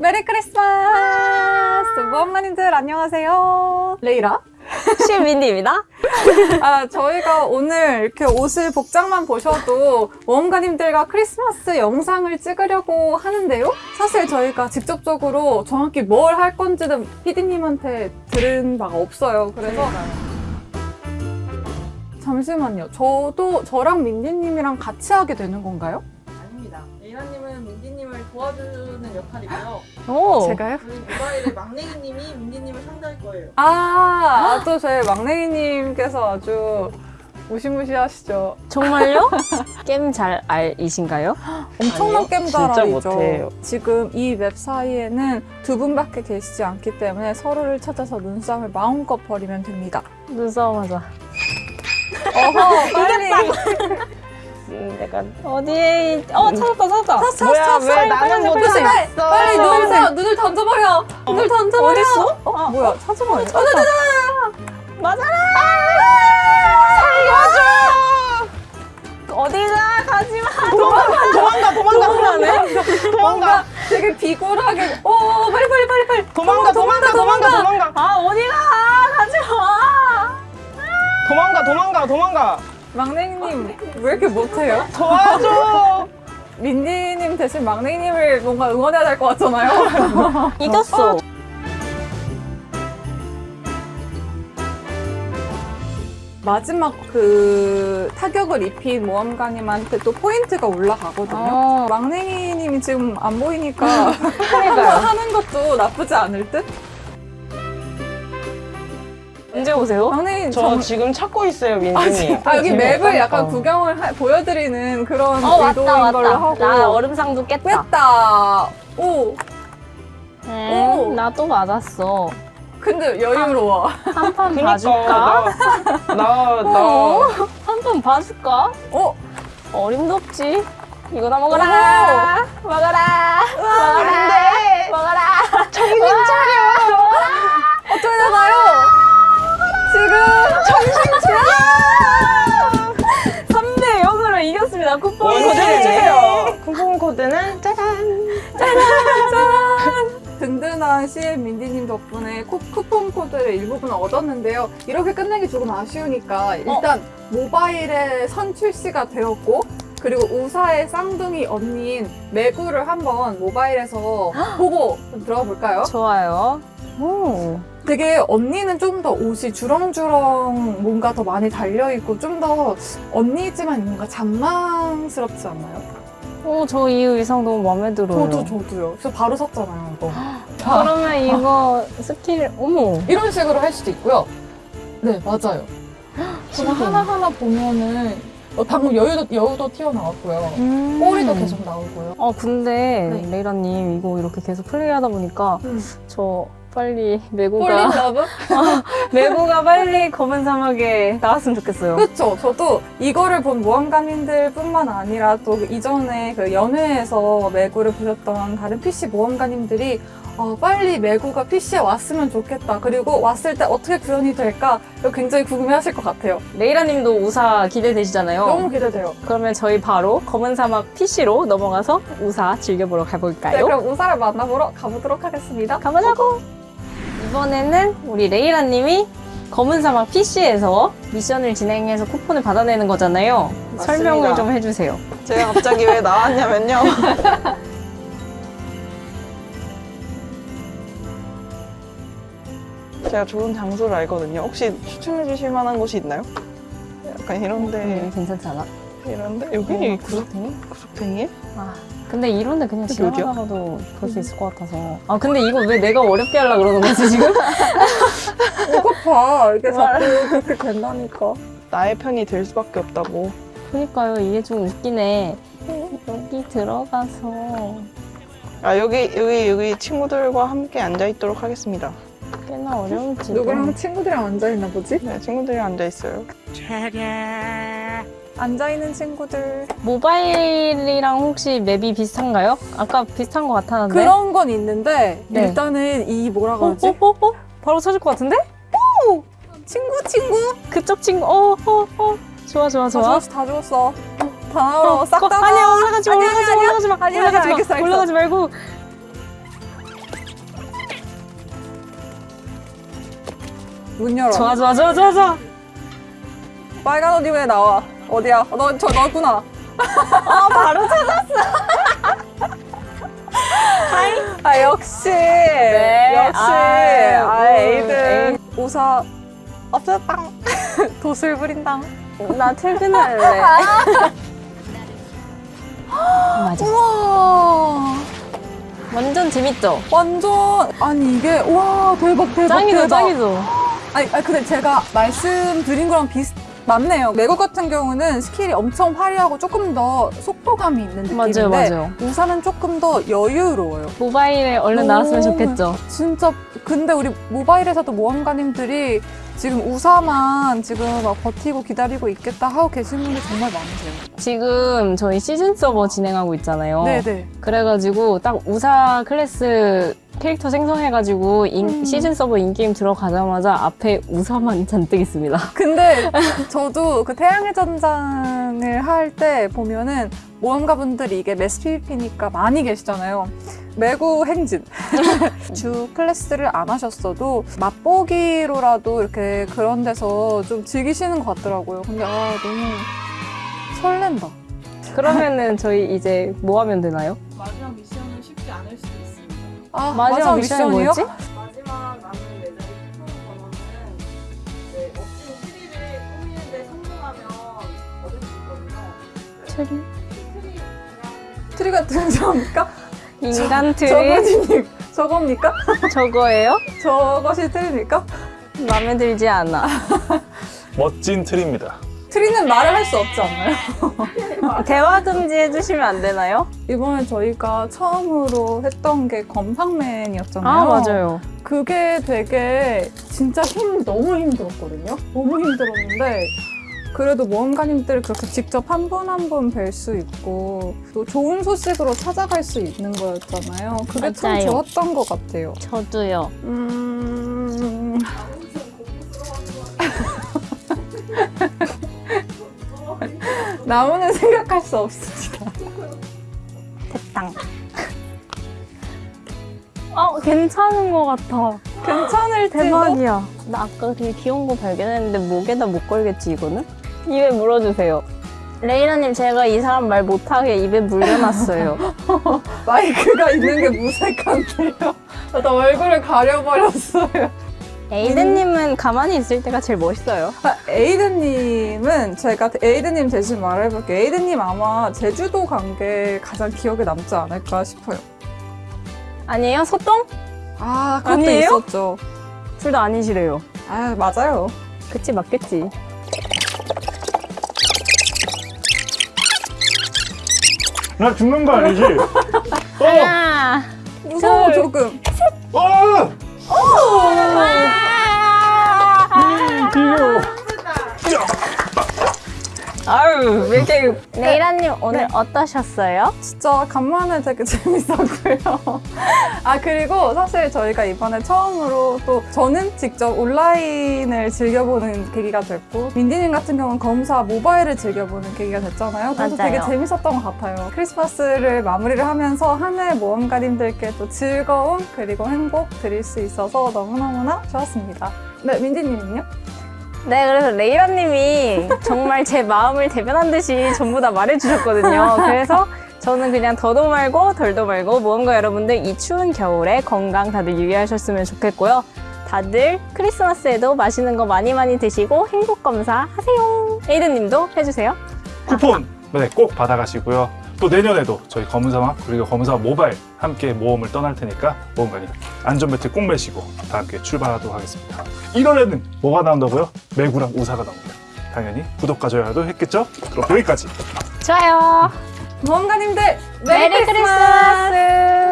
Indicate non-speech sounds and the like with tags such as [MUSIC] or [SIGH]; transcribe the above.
메리 크리스마스! 모험가님들 안녕하세요. 레이라. CM 민디입니다. [LAUGHS] 아, 저희가 오늘 이렇게 옷을 복장만 보셔도 모험가님들과 크리스마스 영상을 찍으려고 하는데요. 사실 저희가 직접적으로 정확히 뭘 할 건지는 PD님한테 들은 바가 없어요. 그래서 잠시만요. 저도 저랑 민디님이랑 같이 하게 되는 건가요? 아닙니다. 레이라님은 민디 님을 도와주는 역할이고요. 오. 제가요? 저희 모바일의 막내기님이 민디님을 상대할 거예요. 아, 또 저희 막내기님께서 아주 무시무시하시죠. 정말요? [LAUGHS] 겜잘알이신가요? 엄청난 진짜 겜잘알이죠. 못해요. 지금 이 맵 사이에는 두 분밖에 계시지 않기 때문에 서로를 찾아서 눈싸움을 마음껏 벌이면 됩니다. 눈싸움 하자. 어허, 빨리. [LAUGHS] 음, 내가 어디에 있... 어 찾았다 찾았다. 찾았어, 뭐야 찾았어. 왜 나는 못 빨리, 빨리, 찾았어? 빨리 눈을, 눈을 던져버려. 눈을 던져버려. 어딨어? 어, 뭐야, 찾아봐요. 맞아라. 살려줘. 어디가 가지마. 도망가 도망가 도망가 도망가 되게 비굴하게. 오, 빨리, 빨리, 빨리, 빨리. 도망가 도망가 도망가 도망가 아 어디가 가지마. 도망가 도망가 도망가 막내님, 왜 이렇게 못해요? 도와줘 [LAUGHS] 민디님 대신 막내님을 뭔가 응원해야 될 것 같잖아요. [LAUGHS] 이겼어. 마지막 그 타격을 입힌 모험가님한테 또 포인트가 올라가거든요. 어. 막내님이 지금 안 보이니까 [LAUGHS] 하는 것도 나쁘지 않을 듯? 언제 오세요? 막내님 저 정... 지금 찾고 있어요 민준이 아, 여기 맵을 약간 재미없다니까. 구경을 하- 보여드리는 그런 어 의도인 왔다 걸로 왔다. 하고 나 얼음상도 깼다. 뺐다. 오, 음, 오. 나또 맞았어. 근데 여유로워. 한판 그니까 봐줄까? 나나나 한 판 봐줄까? 어, 어림도 없지. 이거 다 먹어라. 먹어라. 먹어라. 안돼 먹어라. 정신 차려 어떻게 되나요? 지금 3대 0으로 이겼습니다. 쿠폰 쿠폰 코드. 해주세요 쿠폰 코드는 짜잔 [LAUGHS] 든든한 CM 민디님 덕분에 코, 쿠폰 코드를 일부분 얻었는데요. 이렇게 끝내기 조금 아쉬우니까 일단 모바일에 선 출시가 되었고 그리고 우사의 쌍둥이 언니인 매구를 한번 모바일에서 보고 좀 들어가 볼까요? 좋아요. 오. 되게 언니는 좀 더 옷이 주렁주렁 뭔가 더 많이 달려있고 좀 더 언니지만 뭔가 잔망스럽지 않나요? 오, 저이 의상 너무 마음에 들어요. 저도 저도요. 그래서 바로 샀잖아요. 이거. [GASPS] 그러면 이거 스킬, 어머. 이런 식으로 할 수도 있고요. 네, 맞아요. [GASPS] 그냥 하나하나 보면은 어, 방금 여유도, 여우도 튀어나왔고요. 음. 꼬리도 계속 나오고요. 어, 근데 네. 레이라님 이거 이렇게 계속 플레이하다 보니까 음. 저 빨리 매구가 러브? 매구가 빨리 검은 사막에 나왔으면 좋겠어요. 그렇죠. 저도 이거를 본 모험가님들 뿐만 아니라 또 이전에 그 연회에서 매구를 보셨던 다른 PC 모험가님들이 어, 빨리 매구가 PC에 왔으면 좋겠다. 그리고 왔을 때 어떻게 구현이 될까? 이거 굉장히 궁금해하실 것 같아요. 레이라님도 우사 기대되시잖아요. 너무 기대돼요. 그러면 저희 바로 검은 사막 PC로 넘어가서 우사 즐겨보러 네, 가볼까요? 그럼 우사를 만나보러 가보도록 하겠습니다. 가보자고! 이번에는 우리 레이라님이 검은 사막 PC에서 미션을 진행해서 쿠폰을 받아내는 거잖아요. 맞습니다. 설명을 좀 해주세요. 제가 갑자기 왜 나왔냐면요 [LAUGHS] 제가 좋은 장소를 알거든요 혹시 추천해 주실 만한 곳이 있나요? 약간 이런데 괜찮지 않아? 이런데 여기 구석 구석탱이? 구석탱이? 아, 근데 이런데 그냥 여기 어디야? 지나가다가도 볼 수 있을 것 같아서. 아, 근데 이거 왜 내가 어렵게 하려고 그러는 거지, 지금? 이거 봐. 이게 자꾸 그렇게 된다니까. 나의 편이 될 수밖에 없다고 그니까요, 이게 좀 웃기네. 여기 들어가서 아 여기 여기 여기 친구들과 함께 앉아 있도록 하겠습니다. 꽤나 어려울지. 누구랑 친구들이랑 앉아있나 보지? 네 친구들이 앉아 있어요. 앉아있는 친구들. 모바일이랑 혹시 맵이 비슷한가요? 아까 비슷한 것 같았는데. 그런 건 있는데, 네. 일단은 이 뭐라 어, 그러지? 어, 어, 어? 바로 찾을 것 같은데? 친구, 친구? 그쪽 친구. 어, 어, 어. 좋아, 좋아, 다 좋아. 죽었어, 다 죽었어. 다 나오러 싹 어, 다 아니야, 나와. 올라가지 마, 아니야, 올라가지 마. 올라가지 마. 올라가지 마. 올라가지 말고. 문 열어. 좋아, 좋아, 좋아, 좋아, 좋아. 빨간 옷 입에 나와. 어디야? 어, 너, 저 너구나. [LAUGHS] 아, 바로 찾았어. [LAUGHS] 아, 역시. 역시. 아유, 아, 음, 에이든. 우사 없었당. 도술 부린당. 나 퇴근할래. [LAUGHS] 맞아. 우와. 완전 재밌죠? 완전. 아니, 이게. 와, 대박, 대박. 짱이죠, 대박. 짱이죠. 아니, 아니, 근데 제가 말씀드린 거랑 비슷, 맞네요. 매구 같은 경우는 스킬이 엄청 화려하고 조금 더 속도감이 있는 느낌인데 맞아요, 맞아요. 우사는 조금 더 여유로워요. 모바일에 얼른 나왔으면 좋겠죠. 진짜 근데 우리 모바일에서도 모험가님들이 지금 우사만 지금 막 버티고 기다리고 있겠다 하고 계신 분들 정말 많으세요. 지금 저희 시즌 서버 진행하고 있잖아요. 네네. 그래가지고 딱 우사 클래스 캐릭터 생성해가지고 인- 음. 시즌 서버 in-game 들어가자마자 앞에 우사만 잔뜩 있습니다. 근데 저도 그 태양의 전장을 할 때 보면은 모험가분들이 이게 매스 PVP니까 많이 계시잖아요. 매구 행진. [LAUGHS] 주 클래스를 안 하셨어도 맛보기로라도 이렇게 그런 데서 좀 즐기시는 것 같더라고요. 근데 아, 너무 설렌다. 그러면은 저희 이제 뭐 하면 되나요? 마지막 미션은 쉽지 않을 수도 있습니다. 아, 마지막 미션이 뭐였지? 마지막 남은 번호는 네, 멋진 트리를 꾸미는데 성공하면 얻을 수 있거든요. 트리? 트리 트리가 등장합니까? 인간 트리? 저거니, 저겁니까? 저거예요? 저것이 트리입니까? 마음에 들지 않아. 멋진 트리입니다. 트리는 말을 할 수 없지 않나요? [LAUGHS] 대화 금지 해주시면 안 되나요? 이번에 저희가 처음으로 했던 게 검상맨이었잖아요. 아, 맞아요. 그게 되게 진짜 힘 너무 힘들었거든요. 너무 힘들었는데 그래도 모험가님들 그렇게 직접 한 분 한 분 뵐 수 있고 또 좋은 소식으로 찾아갈 수 있는 거였잖아요. 그게 참 맞아요. 좋았던 것 같아요. 저도요. 음... [LAUGHS] 나무는 생각할 수 없습니다. 땅. 어, 괜찮은 것 같아. 괜찮을 대박이야. 나 아까 되게 귀여운 거 발견했는데 목에다 못 걸겠지, 이거는? 입에 물어주세요. 레이라님, 제가 이 사람 말 못하게 입에 물려놨어요. [LAUGHS] 마이크가 있는 게 무색한데요. 나 얼굴을 가려버렸어요. 에이든님은 가만히 있을 때가 제일 멋있어요. 아, 에이든님은 제가 에이든님 대신 말해볼게요. 에이든님 아마 제주도 간 게 가장 기억에 남지 않을까 싶어요. 아니에요? 소똥? 아, 그것도 아니에요? 있었죠. 둘 다 아니시래요. 아, 맞아요. 그치, 맞겠지. 나 죽는 거 아니지? [LAUGHS] 어! 아, 무서워, 둘. 조금. 어! 이거 왜 이렇게. 레이라님, 오늘 어떠셨어요? 진짜 간만에 되게 [LAUGHS] 재밌었고요. 아, 그리고 사실 저희가 이번에 처음으로 또 저는 직접 온라인을 즐겨보는 계기가 됐고, 민디님 같은 경우는 검사 모바일을 즐겨보는 계기가 됐잖아요. 그래서 맞아요. 되게 재밌었던 것 같아요. 크리스마스를 마무리를 하면서 한 해 모험가님들께 또 즐거움 그리고 행복 드릴 수 있어서 너무너무나 좋았습니다. 네, 민디님은요? 네, 그래서 레이라님이 정말 제 마음을 대변한 듯이 전부 다 말해주셨거든요. 그래서 저는 그냥 더도 말고 덜도 말고 무언가 여러분들 이 추운 겨울에 건강 다들 유의하셨으면 좋겠고요. 다들 크리스마스에도 맛있는 거 많이 많이 드시고 행복 검사 하세요. 에이든님도 해주세요. 쿠폰 네, 꼭 받아가시고요. 또 내년에도 저희 검은사막 그리고 검은사막 모바일 함께 모험을 떠날 테니까 모험가님 안전벨트 꼭 매시고 다 함께 출발하도록 하겠습니다. 1월에는 뭐가 나온다고요? 매구랑 우사가 나옵니다. 당연히 구독과 좋아요도 했겠죠? 그럼 여기까지. 좋아요. 모험가님들 메리 크리스마스!